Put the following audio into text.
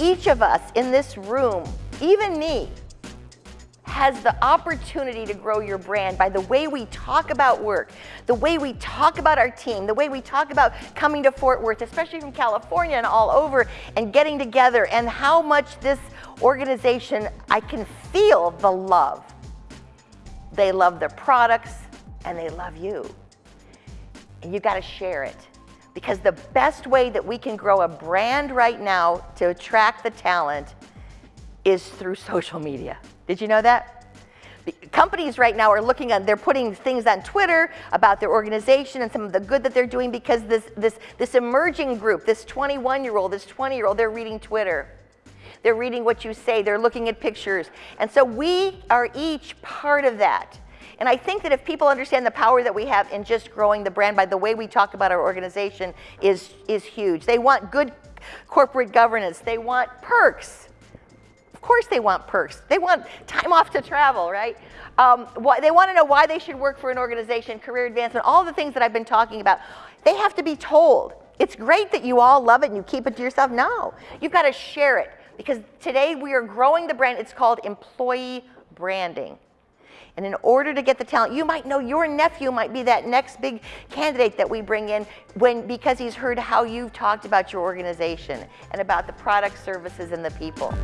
each of us in this room, even me, has the opportunity to grow your brand by the way we talk about work, the way we talk about our team, the way we talk about coming to Fort Worth, especially from California and all over, and getting together, and how much this organization, I can feel the love. They love their products, and they love you. And you gotta share it. Because the best way that we can grow a brand right now to attract the talent is through social media. Did you know that? Companies right now are looking at, they're putting things on Twitter about their organization and some of the good that they're doing because this, this, this emerging group, this 21 year old, this 20 year old, they're reading Twitter. They're reading what you say, they're looking at pictures. And so we are each part of that. And I think that if people understand the power that we have in just growing the brand by the way we talk about our organization is, is huge. They want good corporate governance. They want perks. Of course they want perks. They want time off to travel, right? Um, why, they want to know why they should work for an organization, career advancement, all the things that I've been talking about. They have to be told. It's great that you all love it and you keep it to yourself. No, you've got to share it because today we are growing the brand. It's called employee branding. And in order to get the talent, you might know your nephew might be that next big candidate that we bring in when because he's heard how you've talked about your organization and about the products, services, and the people.